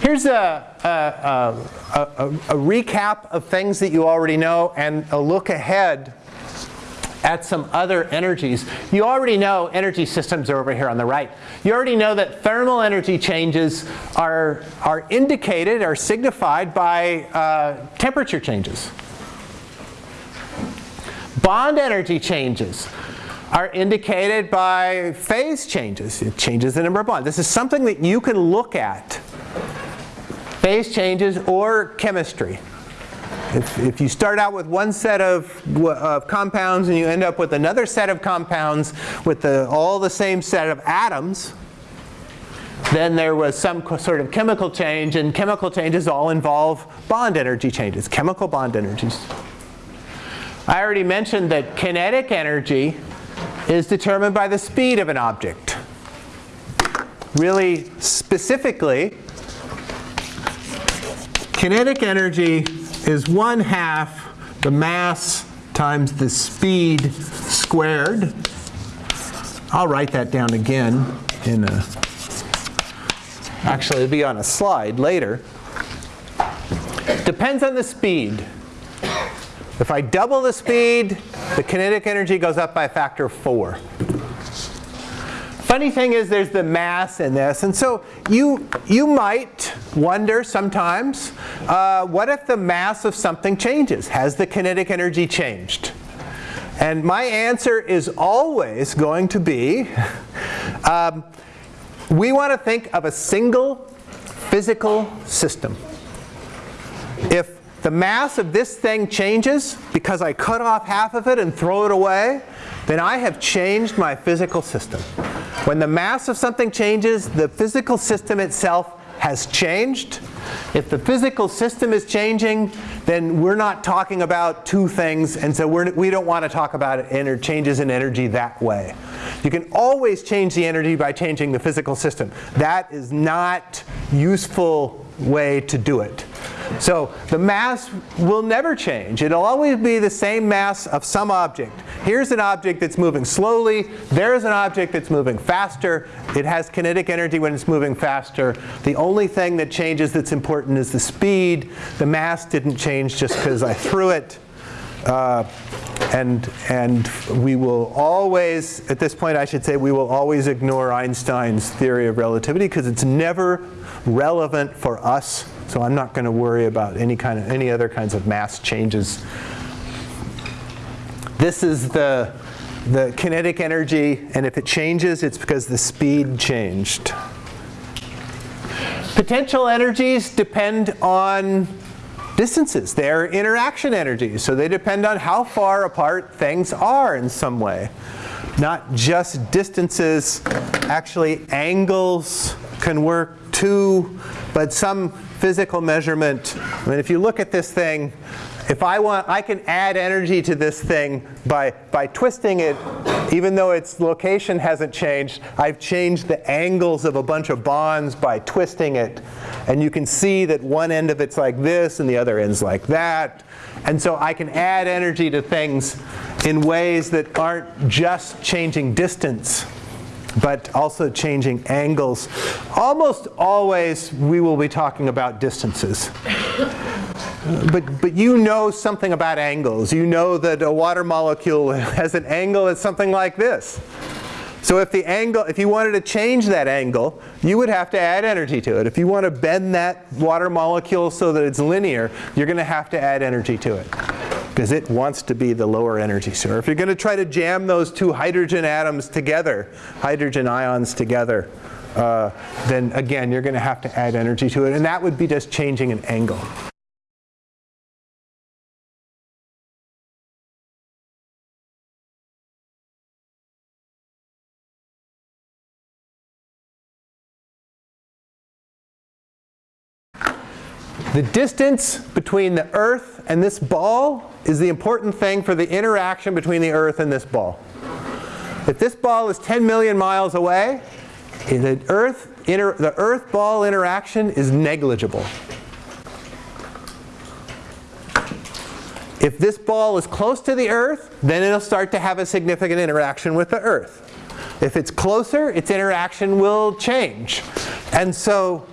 Here's a, a, a, a, recap of things that you already know and a look ahead at some other energies. You already know energy systems are over here on the right. You already know that thermal energy changes are, are indicated, are signified by uh, temperature changes. Bond energy changes are indicated by phase changes. It changes the number of bonds. This is something that you can look at. Phase changes or chemistry. If, if you start out with one set of, of compounds and you end up with another set of compounds with the, all the same set of atoms, then there was some sort of chemical change, and chemical changes all involve bond energy changes, chemical bond energies. I already mentioned that kinetic energy is determined by the speed of an object. Really specifically, kinetic energy is one half the mass times the speed squared. I'll write that down again in a, actually it'll be on a slide later. Depends on the speed. If I double the speed, the kinetic energy goes up by a factor of 4. Funny thing is there's the mass in this. And so you, you might wonder sometimes, uh, what if the mass of something changes? Has the kinetic energy changed? And my answer is always going to be, um, we want to think of a single physical system. If the mass of this thing changes because I cut off half of it and throw it away, then I have changed my physical system. When the mass of something changes, the physical system itself has changed. If the physical system is changing, then we're not talking about two things, and so we're, we do not want to talk about changes in energy that way. You can always change the energy by changing the physical system. That is not useful way to do it. So the mass will never change. It'll always be the same mass of some object. Here's an object that's moving slowly. There's an object that's moving faster. It has kinetic energy when it's moving faster. The only thing that changes that's important is the speed. The mass didn't change just because I threw it. Uh, and, and we will always, at this point I should say, we will always ignore Einstein's theory of relativity because it's never relevant for us. So I'm not going to worry about any kind of any other kinds of mass changes. This is the the kinetic energy, and if it changes, it's because the speed changed. Potential energies depend on distances. They're interaction energies, so they depend on how far apart things are in some way. Not just distances, actually angles can work too, but some physical measurement. I mean, if you look at this thing, if I want, I can add energy to this thing by, by twisting it, even though its location hasn't changed. I've changed the angles of a bunch of bonds by twisting it. And you can see that one end of it's like this and the other end's like that. And so I can add energy to things in ways that aren't just changing distance but also changing angles. Almost always we will be talking about distances. But, but you know something about angles. You know that a water molecule has an angle that's something like this. So if the angle, if you wanted to change that angle, you would have to add energy to it. If you want to bend that water molecule so that it's linear, you're going to have to add energy to it because it wants to be the lower energy. So if you're going to try to jam those two hydrogen atoms together, hydrogen ions together, uh, then again, you're going to have to add energy to it. And that would be just changing an angle. The distance between the Earth and this ball is the important thing for the interaction between the Earth and this ball. If this ball is 10 million miles away, the Earth, the Earth ball interaction is negligible. If this ball is close to the Earth, then it'll start to have a significant interaction with the Earth. If it's closer, its interaction will change. And so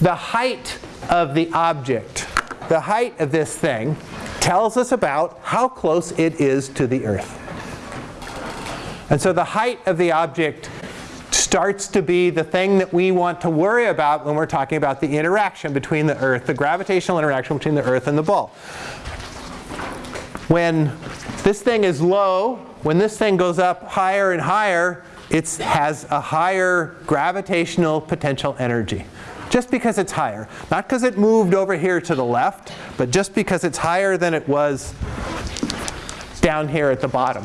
the height of the object, the height of this thing, tells us about how close it is to the Earth. And so the height of the object starts to be the thing that we want to worry about when we're talking about the interaction between the Earth, the gravitational interaction between the Earth and the ball. When this thing is low, when this thing goes up higher and higher, it has a higher gravitational potential energy. Just because it's higher. Not because it moved over here to the left, but just because it's higher than it was down here at the bottom.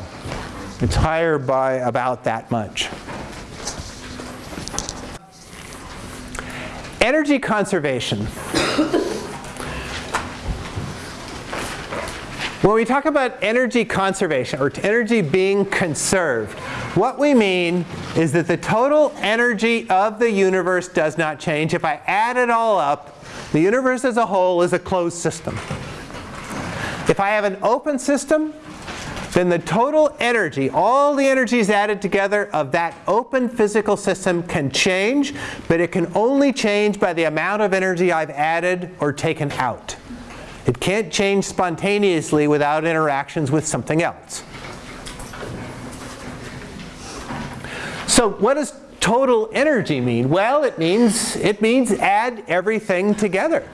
It's higher by about that much. Energy conservation. When we talk about energy conservation or energy being conserved, what we mean is that the total energy of the universe does not change. If I add it all up, the universe as a whole is a closed system. If I have an open system, then the total energy, all the energies added together of that open physical system can change, but it can only change by the amount of energy I've added or taken out. It can't change spontaneously without interactions with something else. So what does total energy mean? Well, it means, it means add everything together.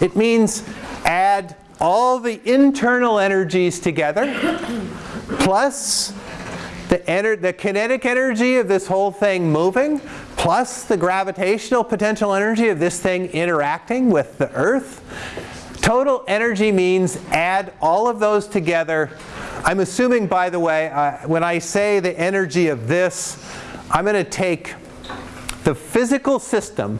It means add all the internal energies together plus the, the kinetic energy of this whole thing moving plus the gravitational potential energy of this thing interacting with the Earth Total energy means add all of those together. I'm assuming, by the way, uh, when I say the energy of this, I'm going to take the physical system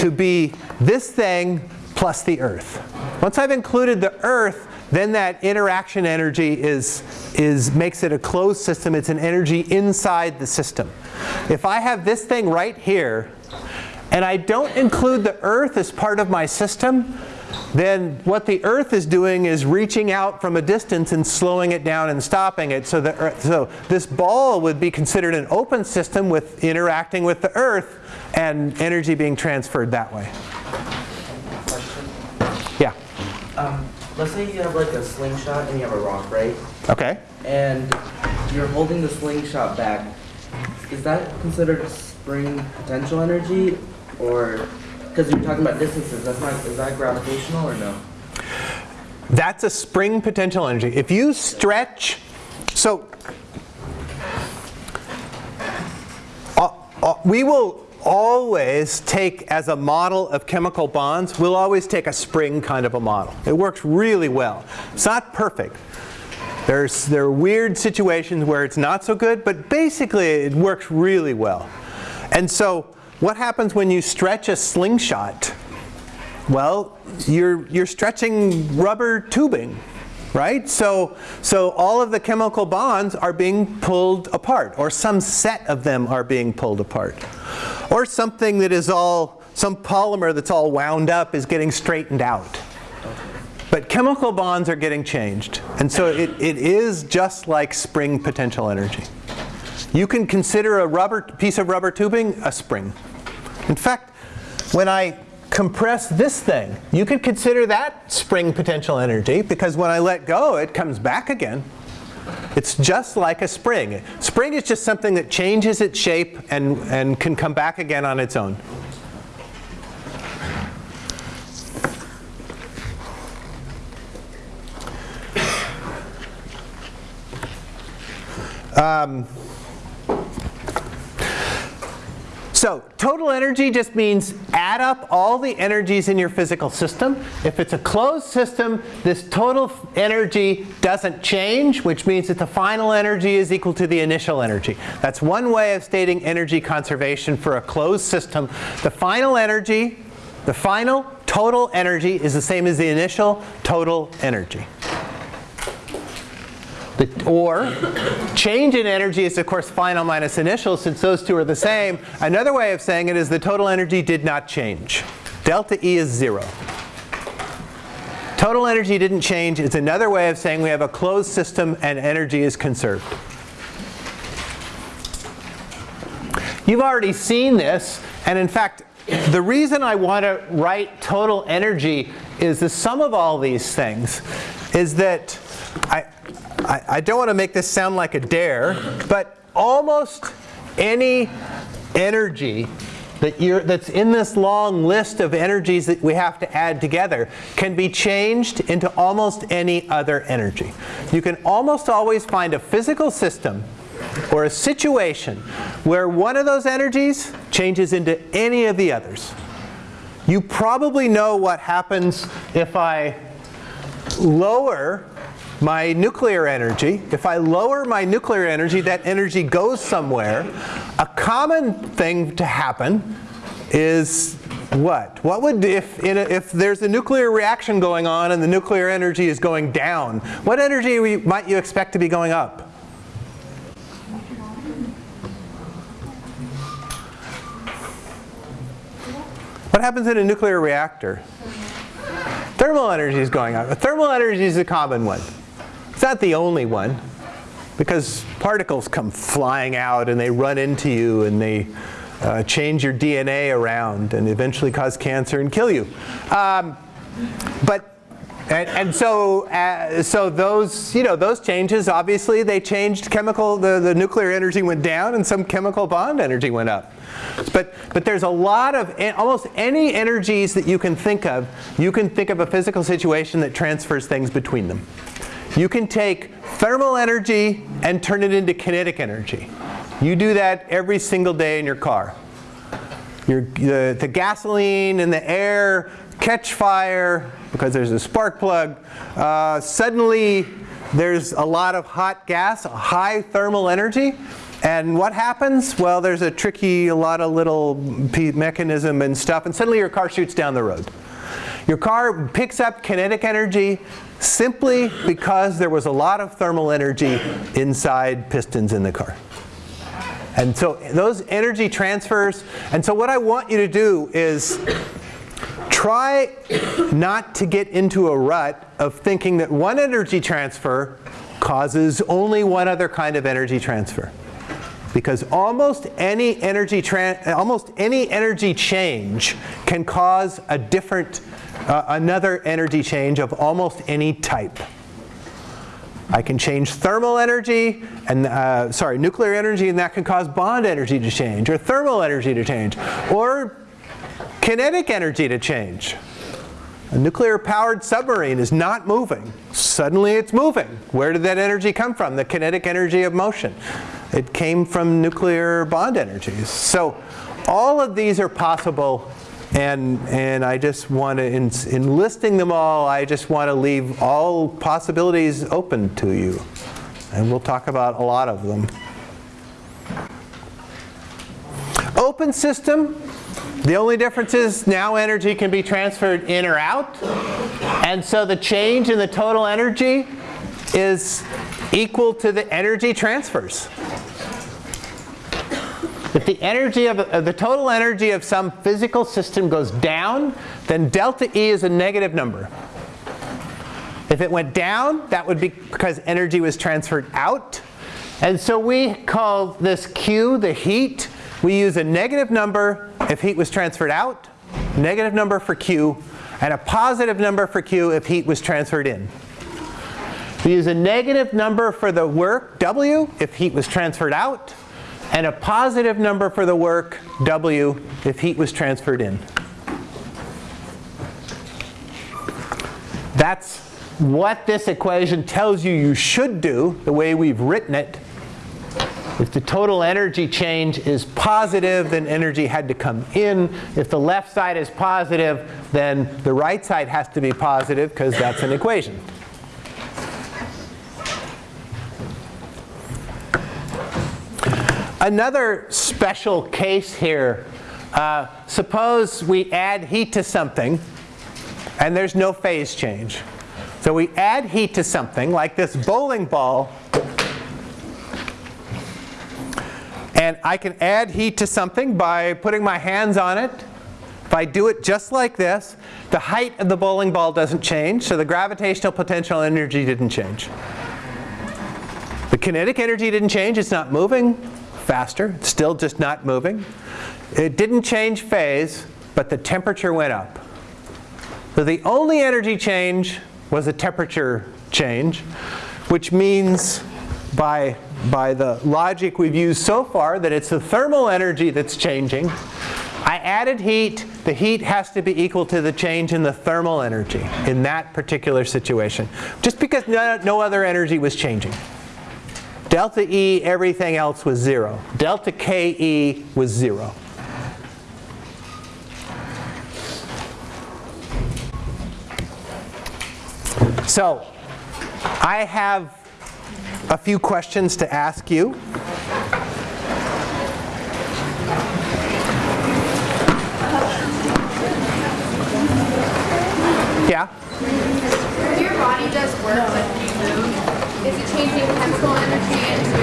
to be this thing plus the Earth. Once I've included the Earth, then that interaction energy is, is, makes it a closed system. It's an energy inside the system. If I have this thing right here, and I don't include the Earth as part of my system, then what the Earth is doing is reaching out from a distance and slowing it down and stopping it. So, the Earth, so this ball would be considered an open system with interacting with the Earth and energy being transferred that way. Yeah. Um, let's say you have like a slingshot and you have a rock, right? Okay. And you're holding the slingshot back. Is that considered spring potential energy, or because you're talking about distances, that's not, is that gravitational or no? That's a spring potential energy. If you stretch, so uh, uh, we will always take as a model of chemical bonds, we'll always take a spring kind of a model. It works really well. It's not perfect. There's, there are weird situations where it's not so good, but basically it works really well. And so what happens when you stretch a slingshot? Well, you're, you're stretching rubber tubing, right? So, so all of the chemical bonds are being pulled apart, or some set of them are being pulled apart. Or something that is all, some polymer that's all wound up is getting straightened out. But chemical bonds are getting changed. And so it, it is just like spring potential energy. You can consider a rubber piece of rubber tubing a spring. In fact, when I compress this thing, you could consider that spring potential energy because when I let go, it comes back again. It's just like a spring. Spring is just something that changes its shape and, and can come back again on its own. Um, So total energy just means add up all the energies in your physical system. If it's a closed system, this total energy doesn't change, which means that the final energy is equal to the initial energy. That's one way of stating energy conservation for a closed system. The final energy, the final total energy is the same as the initial total energy. The, or change in energy is of course final minus initial since those two are the same. Another way of saying it is the total energy did not change. Delta E is zero. Total energy didn't change. It's another way of saying we have a closed system and energy is conserved. You've already seen this, and in fact, the reason I want to write total energy is the sum of all these things is that I, I, I don't want to make this sound like a dare, but almost any energy that you're, that's in this long list of energies that we have to add together can be changed into almost any other energy. You can almost always find a physical system or a situation where one of those energies changes into any of the others. You probably know what happens if I lower my nuclear energy. If I lower my nuclear energy, that energy goes somewhere. A common thing to happen is what? What would, if, a, if there's a nuclear reaction going on and the nuclear energy is going down, what energy might you expect to be going up? What happens in a nuclear reactor? Thermal energy is going up. Thermal energy is a common one. It's not the only one because particles come flying out and they run into you and they uh, change your DNA around and eventually cause cancer and kill you. Um, but and, and so, uh, so those, you know, those changes, obviously, they changed chemical. The, the nuclear energy went down, and some chemical bond energy went up. But, but there's a lot of, almost any energies that you can think of, you can think of a physical situation that transfers things between them. You can take thermal energy and turn it into kinetic energy. You do that every single day in your car. Your, the, the gasoline and the air catch fire because there's a spark plug. Uh, suddenly, there's a lot of hot gas, high thermal energy. And what happens? Well, there's a tricky, a lot of little mechanism and stuff, and suddenly your car shoots down the road. Your car picks up kinetic energy simply because there was a lot of thermal energy inside pistons in the car. And so those energy transfers, and so what I want you to do is try not to get into a rut of thinking that one energy transfer causes only one other kind of energy transfer. Because almost any energy almost any energy change can cause a different uh, another energy change of almost any type. I can change thermal energy and uh, sorry nuclear energy and that can cause bond energy to change or thermal energy to change or kinetic energy to change. A nuclear-powered submarine is not moving. Suddenly it's moving. Where did that energy come from? The kinetic energy of motion. It came from nuclear bond energies. So all of these are possible and, and I just want to, in, in listing them all, I just want to leave all possibilities open to you. And we'll talk about a lot of them. Open system, the only difference is now energy can be transferred in or out. And so the change in the total energy is equal to the energy transfers. If the energy of uh, the total energy of some physical system goes down, then delta E is a negative number. If it went down, that would be because energy was transferred out. And so we call this Q the heat. We use a negative number if heat was transferred out, negative number for Q, and a positive number for Q if heat was transferred in. We use a negative number for the work, W, if heat was transferred out, and a positive number for the work, W, if heat was transferred in. That's what this equation tells you you should do, the way we've written it. If the total energy change is positive, then energy had to come in. If the left side is positive, then the right side has to be positive because that's an equation. Another special case here, uh, suppose we add heat to something and there's no phase change. So we add heat to something like this bowling ball And I can add heat to something by putting my hands on it. If I do it just like this, the height of the bowling ball doesn't change, so the gravitational potential energy didn't change. The kinetic energy didn't change, it's not moving faster, still just not moving. It didn't change phase, but the temperature went up. So the only energy change was a temperature change, which means by, by the logic we've used so far that it's the thermal energy that's changing. I added heat. The heat has to be equal to the change in the thermal energy in that particular situation, just because no, no other energy was changing. Delta E, everything else was zero. Delta KE was zero. So, I have a few questions to ask you. Yeah? Your body does work like you move, is it changing chemical energy into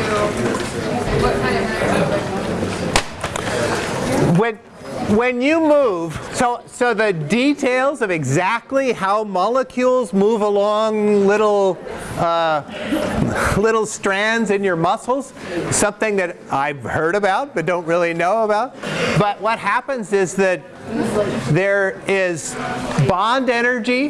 what kind of energy? When, when you move, so, so the details of exactly how molecules move along little, uh, little strands in your muscles, something that I've heard about but don't really know about. But what happens is that there is bond energy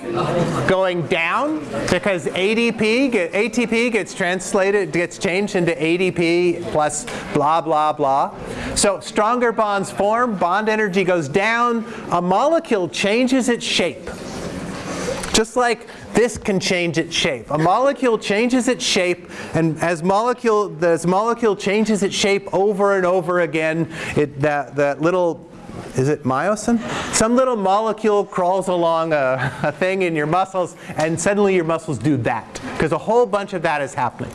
going down because ADP, get, ATP gets translated, gets changed into ADP plus blah, blah, blah. So stronger bonds form, bond energy goes down, a molecule changes its shape. Just like this can change its shape. A molecule changes its shape, and as molecule, this molecule changes its shape over and over again, it, that, that little is it myosin? Some little molecule crawls along a, a, thing in your muscles and suddenly your muscles do that because a whole bunch of that is happening.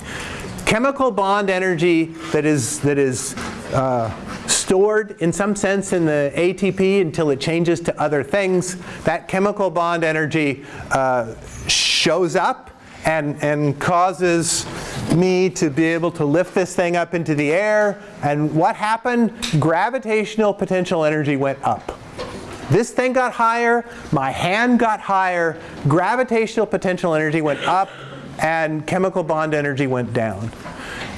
Chemical bond energy that is, that is uh, stored in some sense in the ATP until it changes to other things, that chemical bond energy uh, shows up and, and causes me to be able to lift this thing up into the air. And what happened? Gravitational potential energy went up. This thing got higher, my hand got higher, gravitational potential energy went up, and chemical bond energy went down.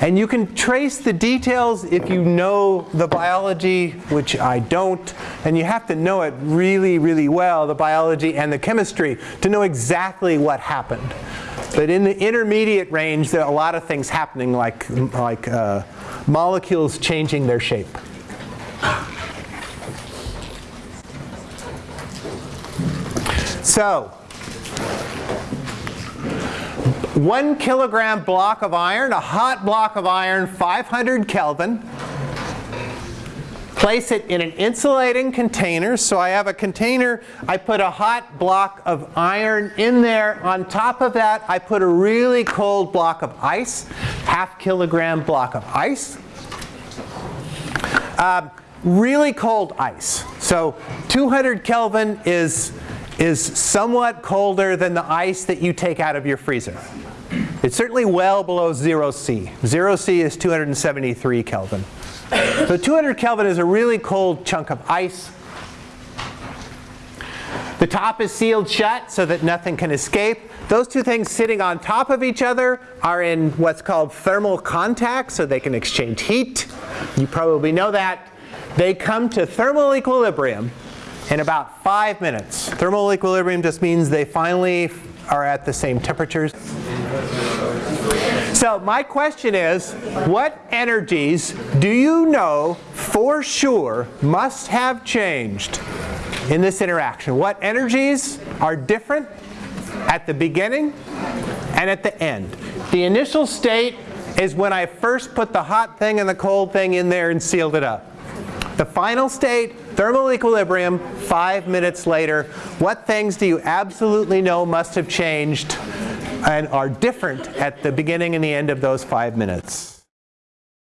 And you can trace the details if you know the biology, which I don't. And you have to know it really, really well, the biology and the chemistry, to know exactly what happened. But in the intermediate range, there are a lot of things happening, like, like uh, molecules changing their shape. So, one kilogram block of iron, a hot block of iron, 500 Kelvin. Place it in an insulating container. So I have a container, I put a hot block of iron in there. On top of that, I put a really cold block of ice, half kilogram block of ice. Uh, really cold ice. So 200 Kelvin is, is somewhat colder than the ice that you take out of your freezer. It's certainly well below 0 C. 0 C is 273 Kelvin. So 200 Kelvin is a really cold chunk of ice. The top is sealed shut so that nothing can escape. Those two things sitting on top of each other are in what's called thermal contact, so they can exchange heat. You probably know that. They come to thermal equilibrium in about five minutes. Thermal equilibrium just means they finally are at the same temperatures. So my question is, what energies do you know for sure must have changed in this interaction? What energies are different at the beginning and at the end? The initial state is when I first put the hot thing and the cold thing in there and sealed it up. The final state, thermal equilibrium, five minutes later. What things do you absolutely know must have changed and are different at the beginning and the end of those five minutes?